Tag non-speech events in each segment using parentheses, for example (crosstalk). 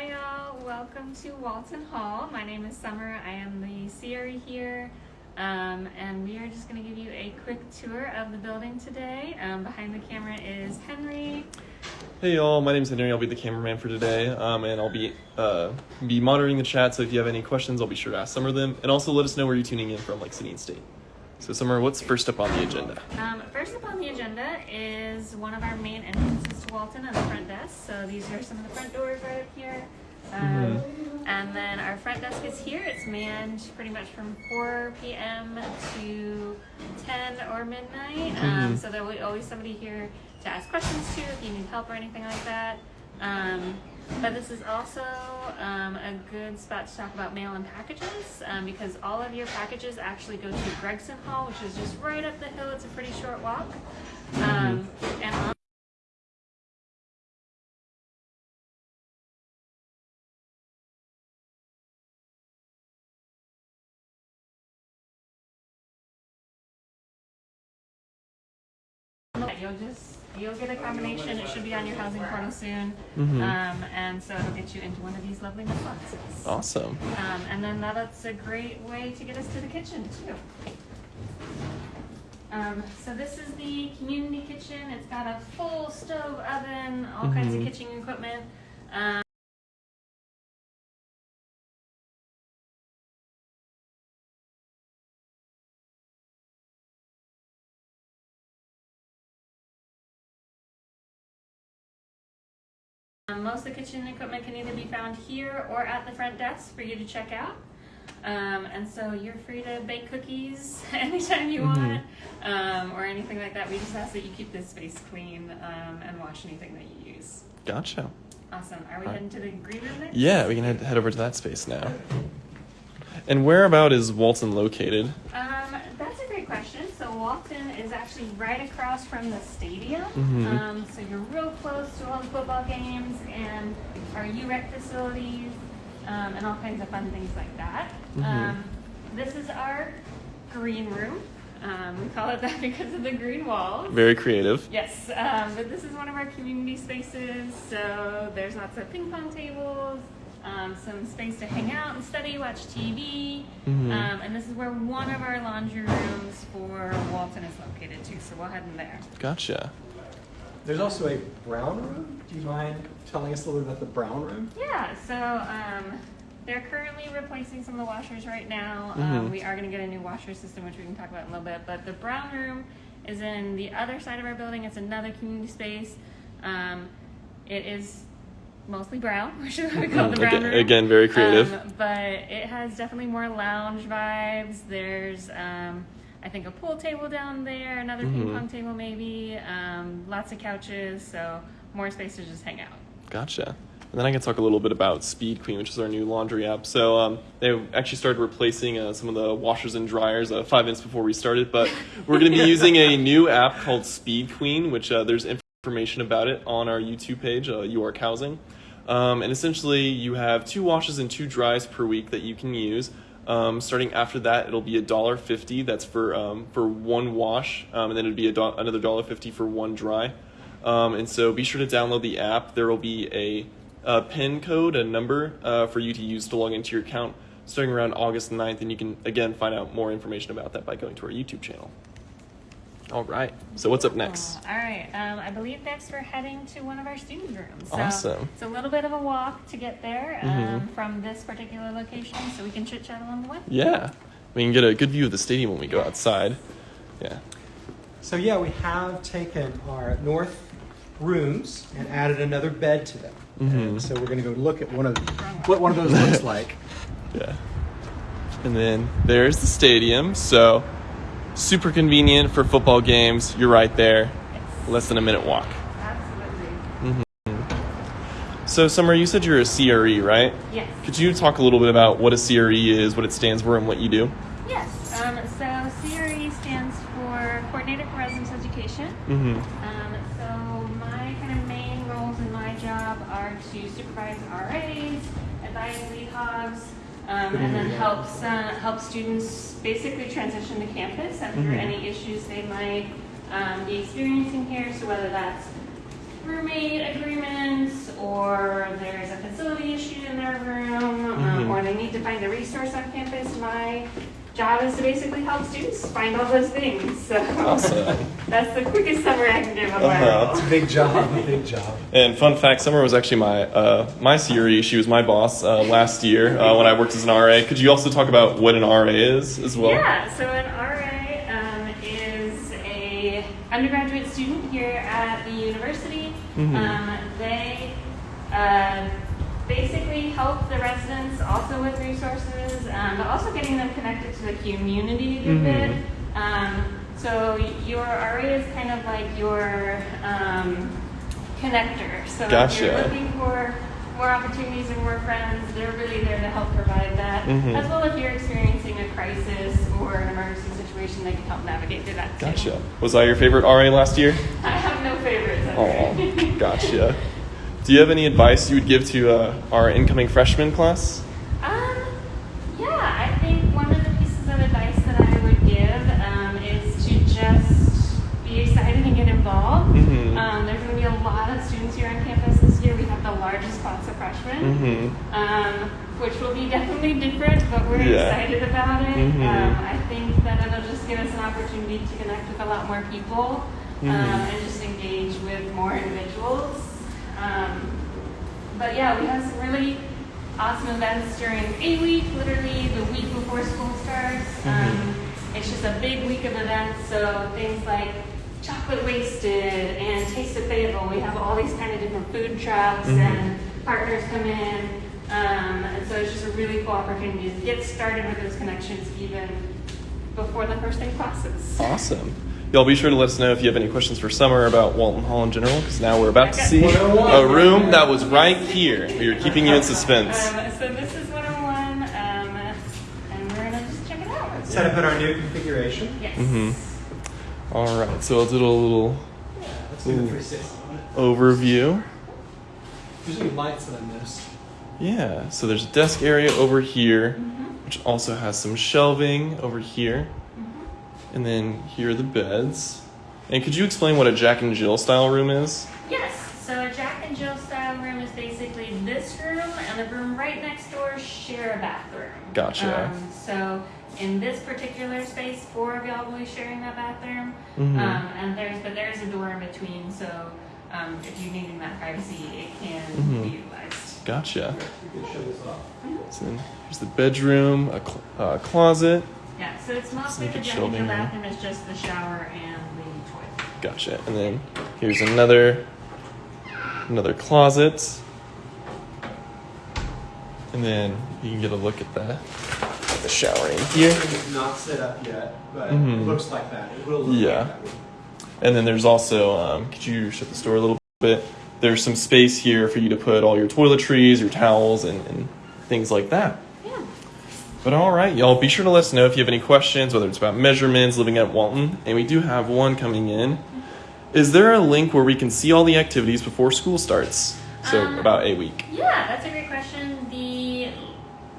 Hi, y'all. Welcome to Walton Hall. My name is Summer. I am the CRE here. Um, and we are just going to give you a quick tour of the building today. Um, behind the camera is Henry. Hey y'all, my name's Henry. I'll be the cameraman for today, um, and I'll be uh, be monitoring the chat. So if you have any questions, I'll be sure to ask Summer of them, and also let us know where you're tuning in from, like city and state. So Summer, what's first up on the agenda? Um, first up on the agenda is one of our main entrances Walton on the front desk. So these are some of the front doors right up here. Um, And then our front desk is here. It's manned pretty much from 4 p.m. to 10 or midnight. Um, Mhm. so there will be always somebody here to ask questions to if you need help or anything like that. Um, but this is also um, a good spot to talk about mail and packages um, because all of your packages actually go to Gregson Hall, which is just right up the hill. It's a pretty short walk. Um, and You'll just you'll get a combination. It should be on your housing portal soon, Mhm. um, and so it'll get you into one of these lovely boxes. Awesome. Um, and then that's a great way to get us to the kitchen too. Um, so this is the community kitchen. It's got a full stove oven, all kinds of Mhm. kitchen equipment. Most of the kitchen equipment can either be found here or at the front desk for you to check out. Um, and so you're free to bake cookies (laughs) anytime you Mhm. want um, or anything like that. We just ask that you keep this space clean um, and wash anything that you use. Gotcha. Awesome. Are we Alright. heading to the green room next? Yeah, we can head, head over to that space now. And whereabout is Walton located? Um, that's a great question. So Walton is actually right across from the stadium. Mhm. Um, so you're real close to all the football games and our UREC facilities um, and all kinds of fun things like that. Mhm. Um, this is our green room. Um, we call it that (laughs) because of the green walls. Very creative. Yes, um, but this is one of our community spaces. So there's lots of ping pong tables, um, some space to hang out and study, watch TV. Mhm. Um, and this is where one of our laundry rooms for Walton is located too. So we'll head in there. Gotcha. There's also a brown room. Do you mind telling us a little bit about the brown room? Yeah, so um, they're currently replacing some of the washers right now. Um, we are going to get a new washer system, which we can talk about in a little bit. But the brown room is in the other side of our building. It's another community space. Um, it is mostly brown, (laughs) which is why we call the brown Again, room. again, very creative. Um, but it has definitely more lounge vibes. There's, um, I think, a pool table down there, another ping Mhm. pong table maybe, um, lots of couches, so more space to just hang out. Gotcha. And then I can talk a little bit about Speed Queen, which is our new laundry app. So um, they actually started replacing uh, some of the washers and dryers uh, five minutes before we started. But we're going to be (laughs) using a new app called Speed Queen, which uh, there's information about it on our YouTube page, uh, Housing. Um, and essentially, you have two washes and two dries per week that you can use. Um, starting after that, it'll be a dollar fifty. That's for um, for one wash, um, and then it'd be do- another dollar fifty for one dry. Um, and so be sure to download the app. There will be a, a PIN code, a number uh, for you to use to log into your account starting around August 9th. And you can, again, find out more information about that by going to our YouTube channel. All right. So, what's up next? Cool. All right. Um, I believe next we're heading to one of our student rooms. So Awesome. It's a little bit of a walk to get there um, Mhm. from this particular location, so we can chit chat along the way. Yeah. We can get a good view of the stadium when we go outside. Yeah. So yeah, we have taken our north rooms and added another bed to them. Mhm. And so we're going to go look at one of what one of those looks like. (laughs) Yeah. And then there's the stadium. So, super convenient for football games. You're right there. Less than a minute walk. Absolutely. So, Summer, you said you're a CRE, right? Yes. Could you talk a little bit about what a CRE is, what it stands for, and what you do? Yes. Um, so CRE stands for Coordinator for Residence Education. Mm-hmm. um, and then helps uh, help students basically transition to campus and through mm-hmm. any issues they might um, be experiencing here. So whether that's roommate agreements or there's a facility issue in their room um, mm-hmm. or they need to find a resource on campus, my job is to basically help students find all those things. So Awesome. (laughs) that's the quickest summary I can give of my Uh-huh. It's a big job, a big job. And fun fact, Summer was actually my uh, my CRE. She was my boss uh, last year uh, when I worked as an RA. Could you also talk about what an RA is as well? Yeah, so an RA um, is a undergraduate student here at the university. Mhm. Um, they uh, basically help the residents also with resources, um, but also getting them connected to the community a Mhm. bit. Um, so your RA is kind of like your um, connector. So if you're looking for more opportunities and more friends, they're really there to help provide that. Mhm. As well if you're experiencing a crisis or an emergency situation, they can help navigate through that too. Gotcha. Was I your favorite RA last year? (laughs) I have no favorites. Oh, gotcha. (laughs) Do you have any advice you would give to uh, our incoming freshman class? Um, yeah, I think one of the pieces of advice that I would give um, is to just be excited and get involved. Mhm. Um, there's going to be a lot of students here on campus this year. We have the largest class of freshmen, Mm-hmm. um, which will be definitely different, but we're Yeah. excited about it. Mhm. Um, I think that it'll just give us an opportunity to connect with a lot more people um, Mhm. and just engage with more individuals. Um, but yeah, we have some really awesome events during A week, literally the week before school starts. Um, it's just a big week of events, so things like chocolate wasted and taste of Fayetteville. We have all these kind of different food trucks Mhm. and partners come in. Um, and so it's just a really cool opportunity to get started with those connections even before the first day of classes. Awesome. Y'all be sure to let us know if you have any questions for Summer about Walton Hall in general, because now we're about to see a room that was right here. We are keeping you in suspense. Um, so this is 101, um, and we're gonna just check it out. Set up in our new configuration. Yes. Mhm. All right, so I'll do a little Yeah, let's do the Ooh. 360 on it. overview. There's any lights that I missed. Yeah, so there's a desk area over here, Mhm. which also has some shelving over here. And then here are the beds. And could you explain what a Jack and Jill style room is? Yes. So a Jack and Jill style room is basically this room and the room right next door share a bathroom. Gotcha. Um, so in this particular space, four of y'all will be sharing that bathroom. Mm-hmm. Um, and there's but there's a door in between, so um, if you're needing that privacy, it can Mhm. be utilized. Gotcha. You can show this off. So then here's the bedroom, a cl- uh, closet. Yeah. So it's mostly make the it Jack and Jill shelving there. bathroom is just the shower and the toilet. Gotcha. And then here's another another closet. And then you can get a look at the the shower in here. It's not set up yet, but Mhm. it looks like that. It will look Yeah. like that. And then there's also um, could you shut the door a little bit? There's some space here for you to put all your toiletries, your towels, and, and things like that. But all right, y'all, be sure to let us know if you have any questions, whether it's about measurements, living at Walton, and we do have one coming in. Is there a link where we can see all the activities before school starts? So Um, about a week. Yeah, that's a great question. The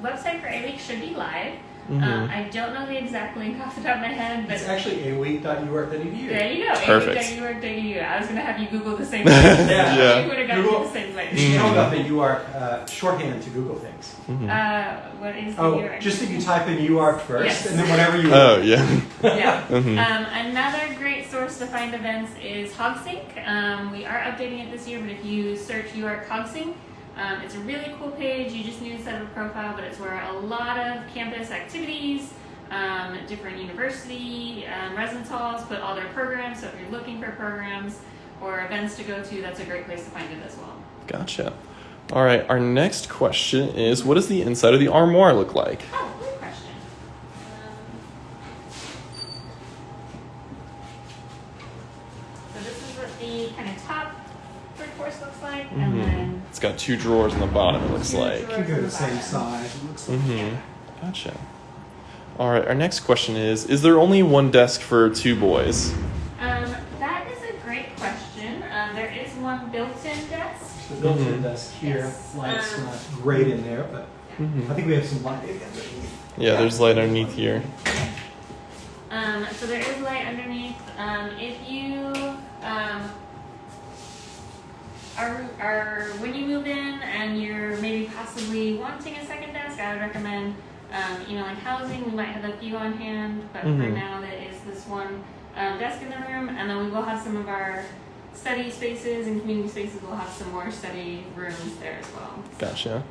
website for A Week should be live. Mhm. Um, I don't know the exact link off the top of my head, but It's actually aweek.uark.edu. there you go. Perfect. AWeek.uark.edu. I was going to have you Google the same (laughs) thing. Yeah. Yeah. You would have gotten Google- to the same place. You know about the UARK uh, shorthand to Google things. Mhm. Uh, what is the Oh, URL? just if you type in UARK first, Yes. and then whatever you oh yeah. (laughs) yeah. (laughs) Mhm. Um, another great source to find events is HogSync. Um, we are updating it this year, but if you search UARK HogSync, um, it's a really cool page. You just need to set up a profile, but it's where a lot of campus activities, um, different university um, residence halls put all their programs. So if you're looking for programs or events to go to, that's a great place to find it as well. Gotcha. All right, our next question is what does the inside of the armoire look like? Oh, good question. Um, so this is what the kind of top third course looks like, and Mhm. then It's got two drawers on the bottom, it looks like. can go the same size. It looks like. Mm-hmm. Gotcha. All right, our next question is Is there only one desk for two boys? Um, that is a great question. Um, there is one built-in desk. The built-in Mhm. desk here, Yes. light's Um, not great in there, but Mhm. I think we have some lighting underneath. Yeah, there's light underneath here. Um, so there is light underneath. Um, if you um, are, when you move in and you're maybe possibly wanting a second desk, I would recommend um, emailing housing. We might have a few on hand, but for Mhm. now, there is this one um, desk in the room, and then we will have some of our study spaces and community spaces. We'll have some more study rooms there as well. Gotcha.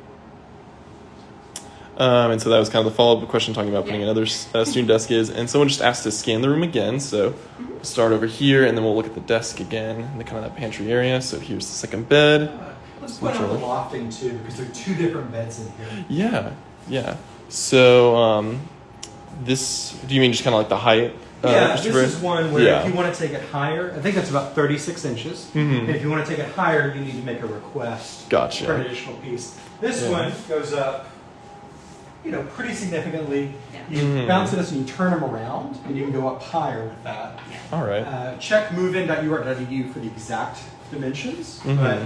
Um, and so that was kind of the follow-up question talking about putting Yeah. another uh, student desk is, and someone just asked to scan the room again. So we'll start over here, and then we'll look at the desk again, in the kind of that pantry area. So here's the second bed. Uh, Let's point out the lofting too, because there are two different beds in here. Yeah, yeah. So um, this, do you mean just kind of like the height? uh, yeah, this Bird? is one where Yeah. if you want to take it higher, I think that's about 36 inches. Mhm. And if you want to take it higher, you need to make a request Gotcha. for an additional piece. This Yeah. one goes up, you know, pretty significantly. Yeah. You Mhm. bounce this and you turn them around, and you can go up higher with that. All right. Uh, check movein.ur.edu for the exact dimensions, Mhm. but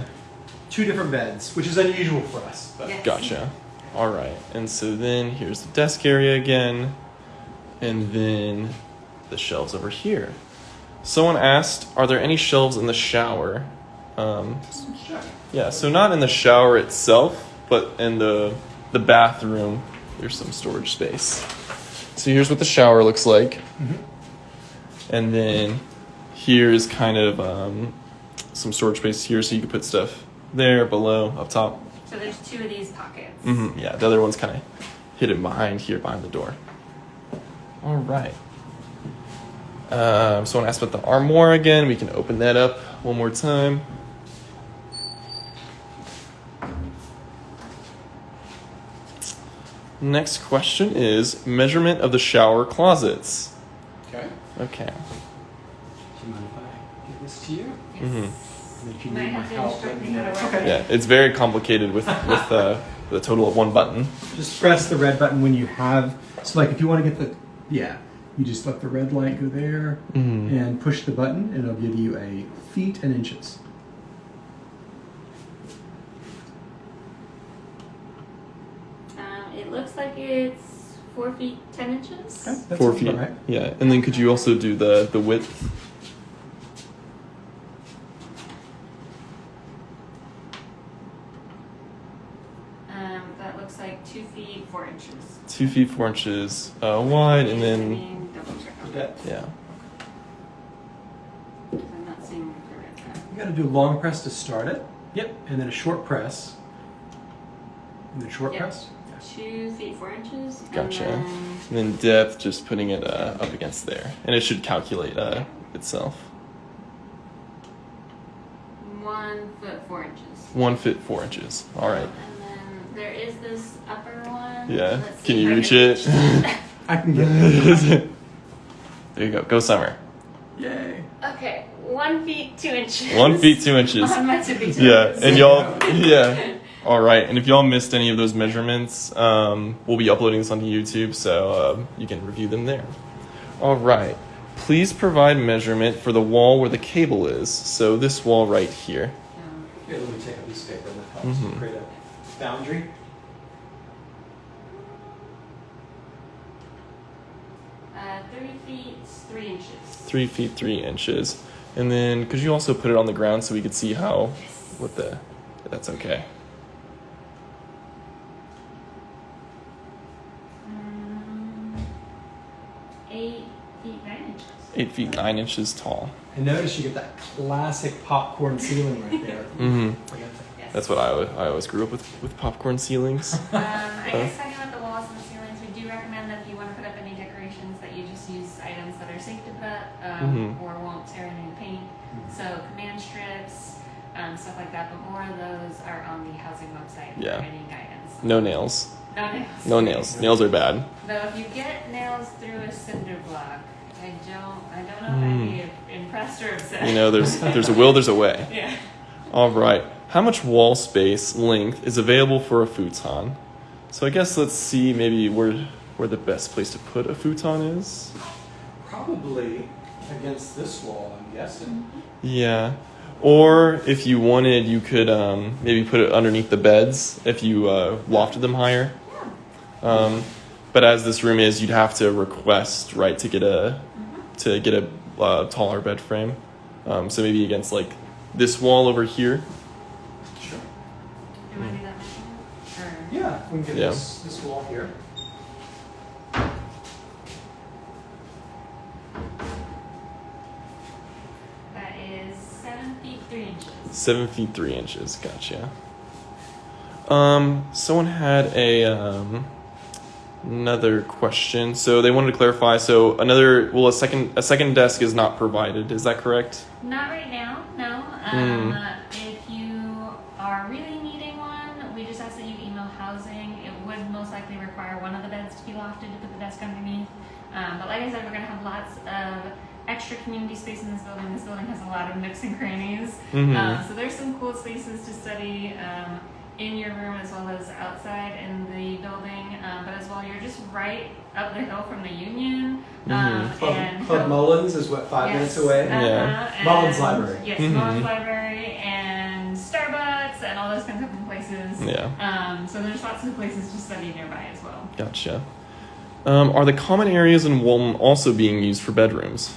two different beds, which is unusual for us. But Yes. Gotcha. All right. And so then here's the desk area again. And then the shelves over here. Someone asked, are there any shelves in the shower? Um, yeah, so not in the shower itself, but in the the bathroom. There's some storage space. So here's what the shower looks like. And then here's kind of um, some storage space here, so you can put stuff there, below, up top. So there's two of these pockets. hmm Yeah, the other one's kind of hidden behind here, behind the door. All right. Um, someone asked about the armoire again. We can open that up one more time. Next question is measurement of the shower closets. Okay. Okay. Do you mind if I give this to you? Yes. Mhm. And if you need my have to help, instruct let me me how know. to work Okay. Yeah, it's very complicated with with uh, (laughs) the total of one button. Just press the red button when you have. So, like, if you want to get the, yeah, you just let the red light go there Mhm. and push the button, and it'll give you a feet and inches. Um, it looks like it's four feet ten inches. That Four feet. right. Yeah, and then could you also do the the width? Um, that looks like two feet four inches. Two feet four inches uh, wide, and I then mean, double check on that. Okay. I'm not seeing the red tab. You got to do a long press to start it. Yep. And then a short press. And then short Yep. press. Yes. Two feet four inches. Gotcha. And then And then depth, just putting it uh, up against there, and it should calculate uh, itself. one foot four inches. One foot four inches. All right. And then there is this upper one. Yeah. Let's Can you reach it? (laughs) I can get it. (laughs) there you go. Go summer. Yay. okay, one feet two inches. One feet two inches. (laughs) On my tippy toes. Yeah, and y'all, yeah. All right, and if y'all missed any of those measurements, um, we'll be uploading this onto YouTube, so uh, you can review them there. All right, please provide measurement for the wall where the cable is. So this wall right here. Here, let me take a piece of paper and that helps Mhm. create a boundary. uh, three feet three inches. Three feet three inches, and then could you also put it on the ground so we could see how, Yes. what the, that's okay. Um, eight feet nine inches. Eight feet nine inches tall. And notice you get that classic popcorn ceiling right there. (laughs) mm-hmm. Yes. That's what I, always- I always grew up with with popcorn ceilings. Um, I guess (laughs) talking about the walls and the ceilings, we do recommend that if you want to put up any decorations, that you just use items that are safe to put um, Mhm. or won't tear any paint. So command strips, um, stuff like that. But more of those are on the housing website for Yeah. any guidance. No nails. No nails. No nails. (laughs) Nails are bad. Though if you get nails through a cinder block, I don't, I don't know Hmm. if I'd be impressed or upset. You know, there's there's a will, there's a way. (laughs) yeah. All right. How much wall space length is available for a futon? So I guess let's see maybe where where the best place to put a futon is. Probably against this wall, I'm guessing. Yeah. Or if you wanted, you could um, maybe put it underneath the beds if you uh, lofted them higher. Um, but as this room is, you'd have to request right to get a to get a uh, taller bed frame. Um, so maybe against like this wall over here. Sure. Do you want to do that measurement? Or Yeah, we can get Yeah. this, this wall here. that is seven feet three inches. Seven feet three inches. Gotcha. Um, someone had a um, another question. So they wanted to clarify. So another, well, a second a second desk is not provided. Is that correct? Not right now, no. Um, If you are really needing one, we just ask that you email housing. It would most likely require one of the beds to be lofted to put the desk underneath. Um, but like I said, we're going to have lots of extra community space in this building. This building has a lot of nooks and crannies. Mhm. Um, so there's some cool spaces to study um, in your room as well as outside in the building. Um, but as well, you're just right up the hill from the Union. Um, Mhm. Club, and Club Mullins is what, five Yes, minutes away? uh-huh, Yeah. and- Mullins Library. Yes, Mhm. Mullins Library and Starbucks and all those kinds of places. Yeah. Um, so there's lots of places to study nearby as well. Gotcha. Um, are the common areas in Walton also being used for bedrooms?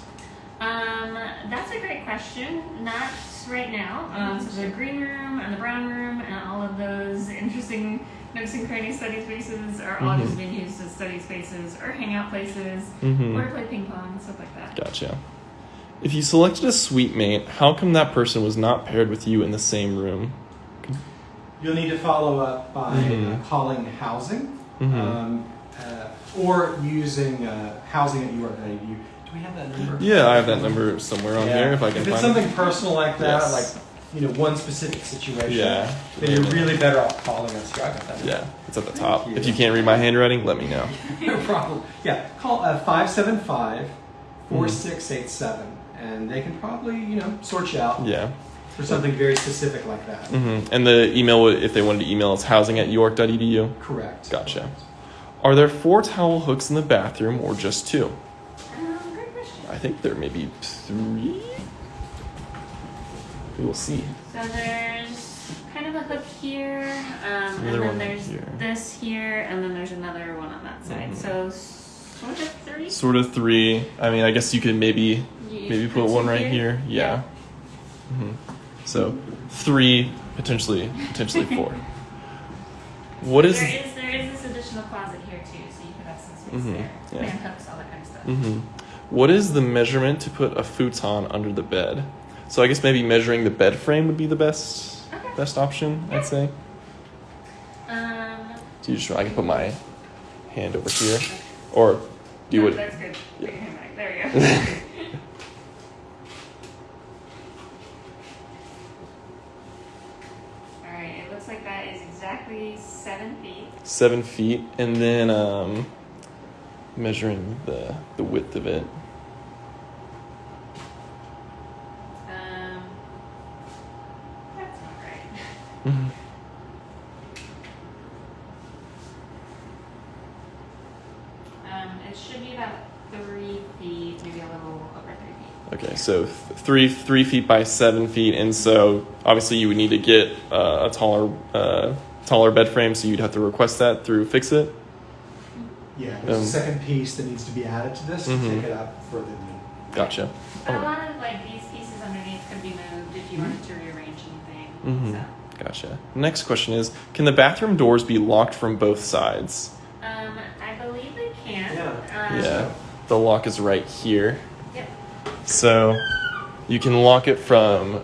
Um, that's a great question. Not right now. Um, so the green room and the brown room and all of those interesting nooks and cranny study spaces are all Mhm. just being used as study spaces or hangout places Mm-hmm. or play ping pong and stuff like that. Gotcha. If you selected a suite mate, how come that person was not paired with you in the same room? You'll need to follow up by uh, calling housing Mhm. um, uh, or using uh, housing at UR.edu. Do we have that number? Yeah, I have that number somewhere on Yeah. here if I can If it's find something personal like that, Yes. like you know one specific situation, Yeah. then you're really better off calling us. Here, I got that. it. Yeah, it's at the top. you. If you can't read my handwriting, let me know. (laughs) no problem. Yeah, call uh, 575 Mm-hmm. 4687 and they can probably, you know, sort you out Yeah. for something very specific like that. hmm And the email, would- if they wanted to email, it's housing at uark.edu. Correct. Gotcha. Are there four towel hooks in the bathroom or just two? Great question. I think there may be three. We will see. So there's kind of a hook here, um, and then there's here. this here, and then there's another one on that side. Mhm. So sort of three. Sort of three. I mean, I guess you could maybe You maybe put two one right here. Yeah. hmm So three, potentially potentially (laughs) four. What is? There is there is this additional closet here too, so you could have some space Mhm, there. yeah. Man hooks, all that kind of stuff. hmm What is the measurement to put a futon under the bed? So I guess maybe measuring the bed frame would be the best Okay. best option. I'd say. Um, So you just I can put my hand over here, or do you no, would. That's good. Yeah. your hand back. There you go. (laughs) all right. It looks like that is exactly seven feet. seven feet, and then um, measuring the the width of it. Um, that's not right. (laughs) Mhm. Um, it should be about three feet, maybe a little over three feet. Okay, so th- three three feet by seven feet, and so obviously you would need to get uh, a taller uh, taller bed frame, so you'd have to request that through Fix It. Yeah, there's Um, a second piece that needs to be added to this to Mhm. take it up further than. Gotcha. But a lot of like these pieces underneath could be moved if you wanted to rearrange anything. Mhm. So, Gotcha. Next question is: Can the bathroom doors be locked from both sides? um, I believe they can. Yeah. Um, Yeah, the lock is right here. Yep. So you can lock it from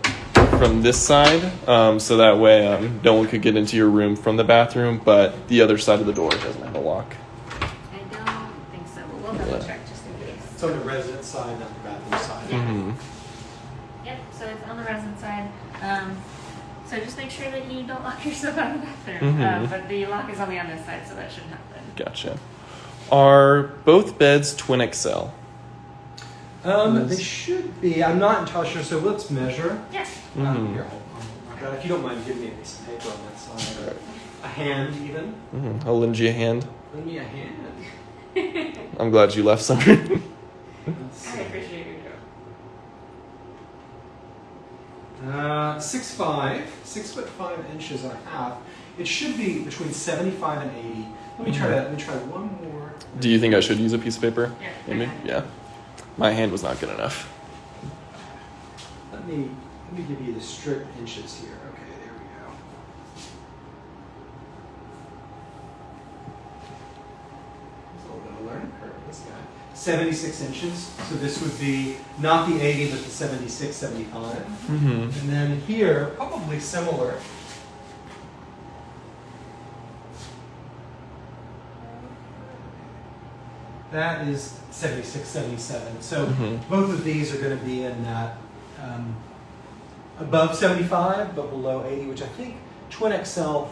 from this side, um, so that way um, no one could get into your room from the bathroom, but the other side of the door doesn't have a the resident side, not the bathroom side. Yeah. hmm Yep. So it's on the resin side. Um, so just make sure that you don't lock yourself out of the bathroom. Mhm. Um, but the lock is on the other side, so that shouldn't happen. Gotcha. Are both beds twin XL? Um, Yes. they should be. I'm not entirely sure, so let's measure. Yes. Um, Mhm. here, hold on. God, if you don't mind giving me a piece of paper on that side, or a hand even. hmm I'll lend you a hand. Lend me a hand. I'm glad you left, Summer. (laughs) Let's I see. appreciate your joke. Uh, six five, six foot five inches and a half. It should be between seventy-five and eighty. Let me try that. let me try one more. Do you think I should use a piece of paper? Yeah. Amy? Yeah. My hand was not good enough. Let me let me give you the strict inches here. Okay, there we go. 76 inches. So this would be not the 80, but the 76, 75. Mm-hmm. And then here, probably similar. That is 76, 77. So Mhm. both of these are going to be in that um, above 75, but below 80, which I think Twin XL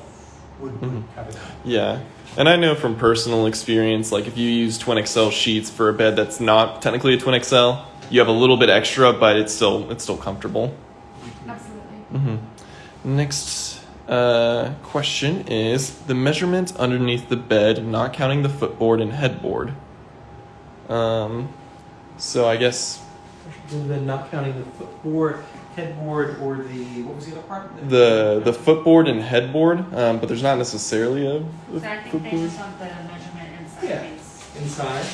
would, would Mhm. cover that. Yeah. And I know from personal experience, like if you use Twin XL sheets for a bed that's not technically a Twin XL, you have a little bit extra, but it's still it's still comfortable. Absolutely. Mm-hmm. Next uh, question is the measurement underneath the bed, not counting the footboard and headboard. Um, so I guess then not counting the footboard, headboard, or the, what was the other part? the the footboard and headboard, um, but there's not necessarily a, a So I think they footboard. just want the measurement inside Yeah. these. Inside.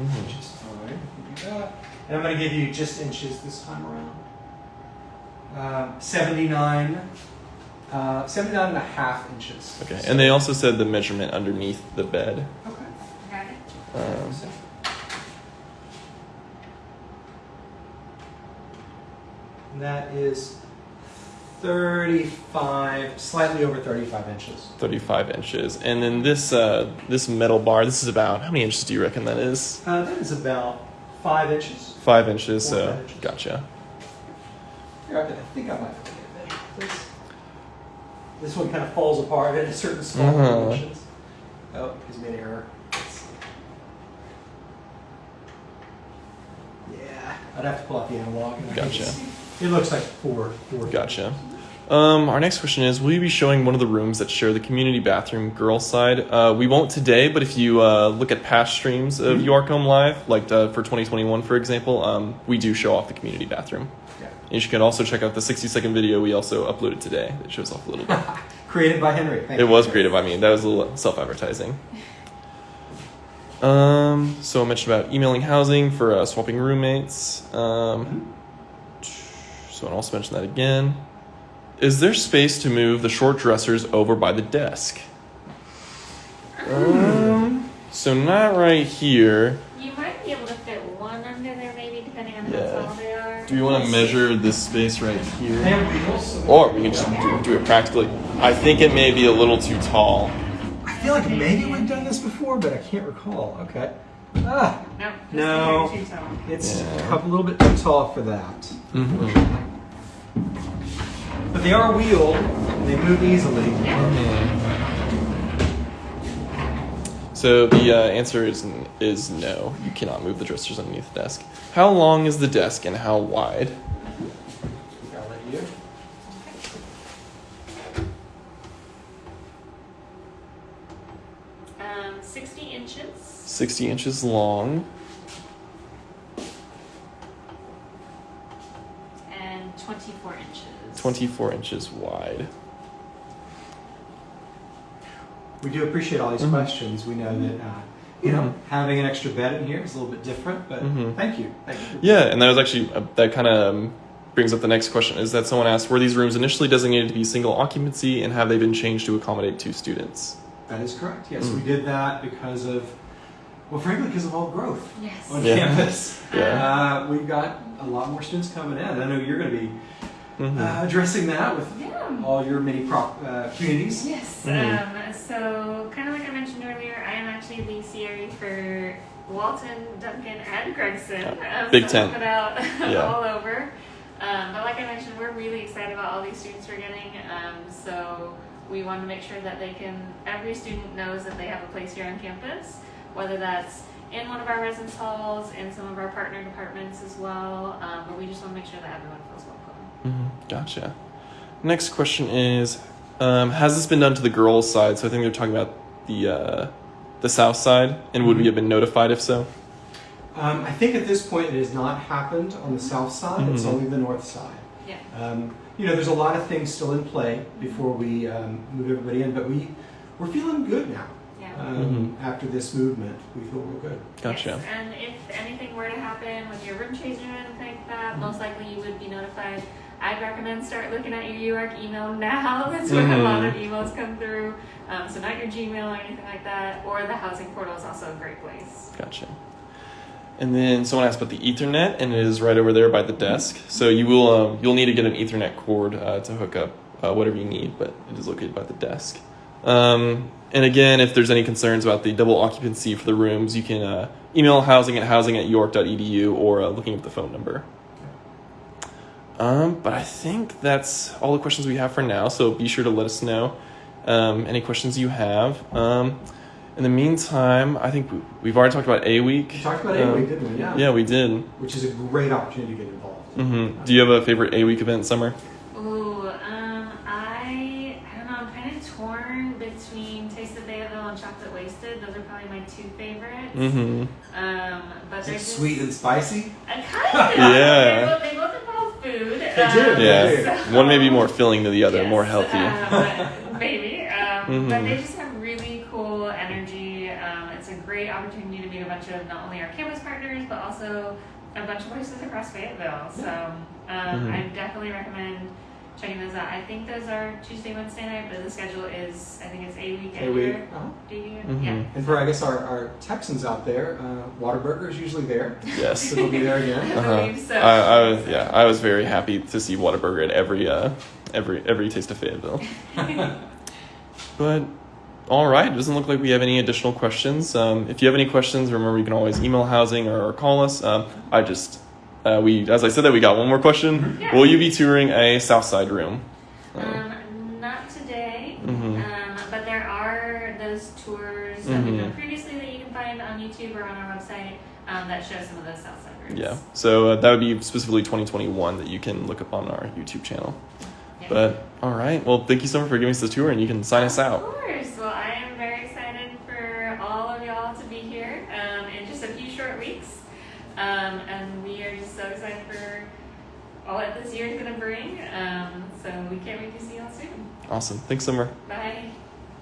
Mhm. Which is fine. We can do that. And I'm going to give you just inches this time around. Uh, 79, uh, 79 and a half inches. Okay, and they also said the measurement underneath the bed. Okay. Got it? Um, And that is 35, slightly over 35 inches. 35 inches. And then this uh, this metal bar, this is about how many inches do you reckon that is? Uh, that is about five inches. Five inches. Four So five inches. gotcha. Here, I think I might have this. This one kind of falls apart at a certain small Uh-huh. dimensions. Oh, he's made an error. Yeah, I'd have to pull out the analog. and I Gotcha. It looks like four. four Gotcha. Um, our next question is: Will you be showing one of the rooms that share the community bathroom, girls' side? Uh, we won't today, but if you uh, look at past streams of Mhm. UARCOM Live, like uh, for 2021, for example, um, we do show off the community bathroom. Yeah. And you can also check out the 60-second video we also uploaded today that shows off a little bit. (laughs) Created by Henry. Thank It you. was creative. I mean, that was a little self-advertising. Um, so I mentioned about emailing housing for uh, swapping roommates. Um, so I'll also mention that again. Is there space to move the short dressers over by the desk? Um, so not right here. You might be able to fit one under there, maybe, depending on Yeah. how tall they are. Do you want to measure this space right here? have wheels. so- Or we can just do, do it practically. I think it may be a little too tall. I feel like maybe we've done this before, but I can't recall. Okay. Ah, No. No. a hair too it's Yeah. a little bit too tall for that. Mm-hmm. But they are wheeled, and they move easily. So the uh, answer is is no. You cannot move the dressers underneath the desk. How long is the desk and how wide? 60 inches long. And 24 inches. 24 inches wide. We do appreciate all these mm -hmm. questions. We know that uh, you know, mm-hmm. having an extra bed in here is a little bit different, but mm -hmm. thank you. Thank you. Yeah, and that was actually uh, that kind of um, brings up the next question: is that someone asked, were these rooms initially designated to be single occupancy, and have they been changed to accommodate two students? That is correct. Yes, mm -hmm. we did that because of well, frankly, because of all the growth Yes. on Yeah. campus. Yeah. Uh, we've got a lot more students coming in. I know you're going to be Mhm. uh, addressing that with Yeah. all your many prop, uh, communities. Yes. Mhm. Um, so, kind of like I mentioned earlier, I am actually the CRE for Walton, Duncan, and Gregson. Um, Big so I tent. Put out (laughs) Yeah. all over. Um, but like I mentioned, we're really excited about all these students we're getting. Um, so we want to make sure that they can. Every student knows that they have a place here on campus, whether that's in one of our residence halls, in some of our partner departments as well. Um, but we just want to make sure that everyone feels welcome. Mhm, Gotcha. Next question is: um, Has this been done to the girls' side? So I think they're talking about the uh, the south side, and would we have been notified if so? Um, I think at this point it has not happened on the south side. It's Mhm. only the north side. Yeah. Um, you know, there's a lot of things still in play before we um, move everybody in, but we we're feeling good now. Yeah. Um, After this movement, we feel real good. Gotcha. Yes, and if anything were to happen with your room change or anything like that, most likely you would be notified. I'd recommend start looking at your UARK email now. (laughs) That's where a lot of emails come through. Um, so not your Gmail or anything like that. Or the housing portal is also a great place. Gotcha. And then someone asked about the Ethernet, and it is right over there by the desk. So you will um, you'll need to get an Ethernet cord uh, to hook up uh, whatever you need, but it is located by the desk. Um, and again, if there's any concerns about the double occupancy for the rooms, you can uh, email housing at housing at uark.edu or uh, looking up the phone number. Um, but I think that's all the questions we have for now. So be sure to let us know um, any questions you have. Um, in the meantime, I think we- we've already talked about A week. We talked about A Um, week, didn't we? Yeah. Yeah, we did. Which is a great opportunity to get involved. hmm Do you have a favorite A week event, Summer? Ooh, um, I, I don't know, I'm kind of torn between Taste of Fayetteville and Chocolate Wasted. Those are probably my two favorites. Mm-hmm. Um, but Is they're it just sweet and spicy? I kind (laughs) of. Yeah. They both, they both involve food. They do, um, they Yeah. so- One may be more filling than the other, Yes, more healthy. um, (laughs) maybe. Um, But Mhm. they just have really cool energy. Um, it's a great opportunity to meet a bunch of not only our campus partners, but also a bunch of places across Fayetteville. So um, Mhm. I definitely recommend checking those out. I think those are Tuesday, Wednesday night, but the schedule is, I think it's a week A week. year. Uh-huh. Do you? Mhm. Yeah. And for, I guess, our, our Texans out there, uh, Whataburger is usually there. Yes. (laughs) So they'll be there again. (laughs) I Uh-huh. so. I, I was yeah, I was very happy to see Whataburger at every uh, every every taste of Fayetteville. (laughs) But all right, it doesn't look like we have any additional questions. Um, if you have any questions, remember you can always email housing or, call us. Um, I just uh, we as I said that we got one more question. Yeah. Will you be touring a Southside room? Um, not today, Mhm. um, but there are those tours that we've Mhm. done previously that you can find on YouTube or on our website um, that show some of those Southside routes. yeah, so uh, that would be specifically 2021 that you can look up on our YouTube channel. Yeah. But all right, well, thank you so much for giving us the tour, and you can sign us out. Of course. Well, I am very excited for all of y'all to be here um, in just a few short weeks. All that this year is going to bring. Um, so we can't wait to see y'all soon. Awesome, thanks, Summer. Bye.